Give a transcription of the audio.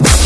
you